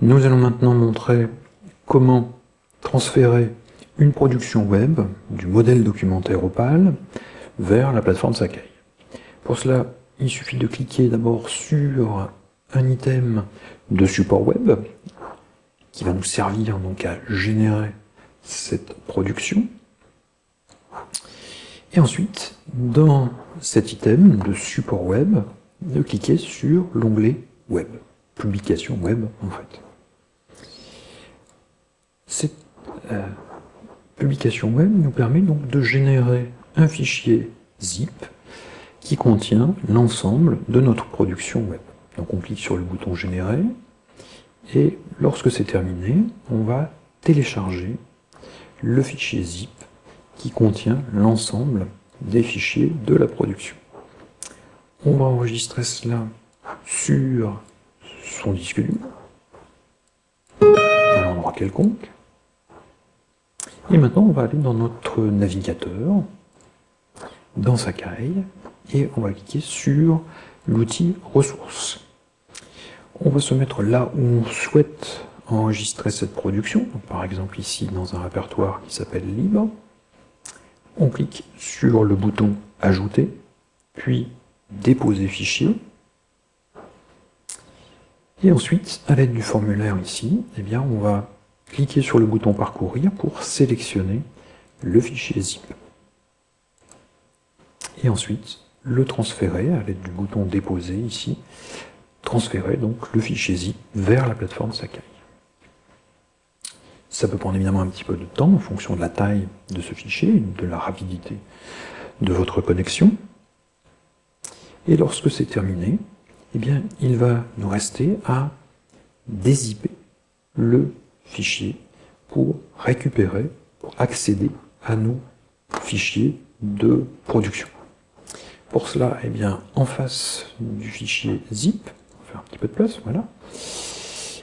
Nous allons maintenant montrer comment transférer une production web du modèle documentaire Opal vers la plateforme Sakai. Pour cela, il suffit de cliquer d'abord sur un item de support web qui va nous servir donc à générer cette production. Et ensuite, dans cet item de support web, de cliquer sur l'onglet web, publication web en fait. Cette euh, publication web nous permet donc de générer un fichier zip qui contient l'ensemble de notre production web. Donc on clique sur le bouton générer et lorsque c'est terminé, on va télécharger le fichier zip qui contient l'ensemble des fichiers de la production. On va enregistrer cela sur son disque dur, à un endroit quelconque. Et maintenant, on va aller dans notre navigateur, dans Sakai, et on va cliquer sur l'outil ressources. On va se mettre là où on souhaite enregistrer cette production, par exemple ici dans un répertoire qui s'appelle libre. On clique sur le bouton ajouter, puis déposer fichier. Et ensuite, à l'aide du formulaire ici, eh bien, on va cliquer sur le bouton parcourir pour sélectionner le fichier zip. Et ensuite, le transférer à l'aide du bouton déposer ici, transférer donc le fichier zip vers la plateforme Sakai. Ça peut prendre évidemment un petit peu de temps en fonction de la taille de ce fichier, de la rapidité de votre connexion. Et lorsque c'est terminé, eh bien, il va nous rester à dézipper le fichier pour récupérer, pour accéder à nos fichiers de production. Pour cela, eh bien, en face du fichier zip, on va faire un petit peu de place, voilà,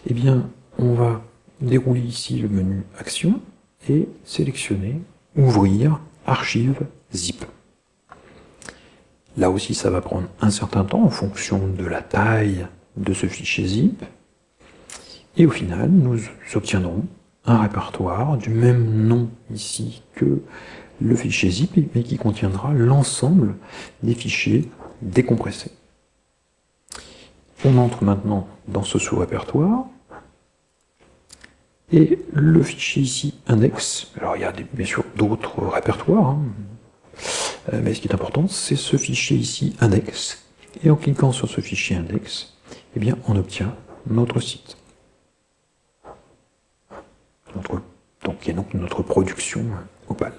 eh bien, on va dérouler ici le menu Action et sélectionner Ouvrir Archive zip. Là aussi, ça va prendre un certain temps en fonction de la taille de ce fichier zip. Et au final, nous obtiendrons un répertoire du même nom ici que le fichier zip, mais qui contiendra l'ensemble des fichiers décompressés. On entre maintenant dans ce sous-répertoire, et le fichier ici, index, alors il y a bien sûr d'autres répertoires, hein, euh, mais ce qui est important, c'est ce fichier ici, index. Et en cliquant sur ce fichier index, eh bien, on obtient notre site. Y a donc notre production Opal.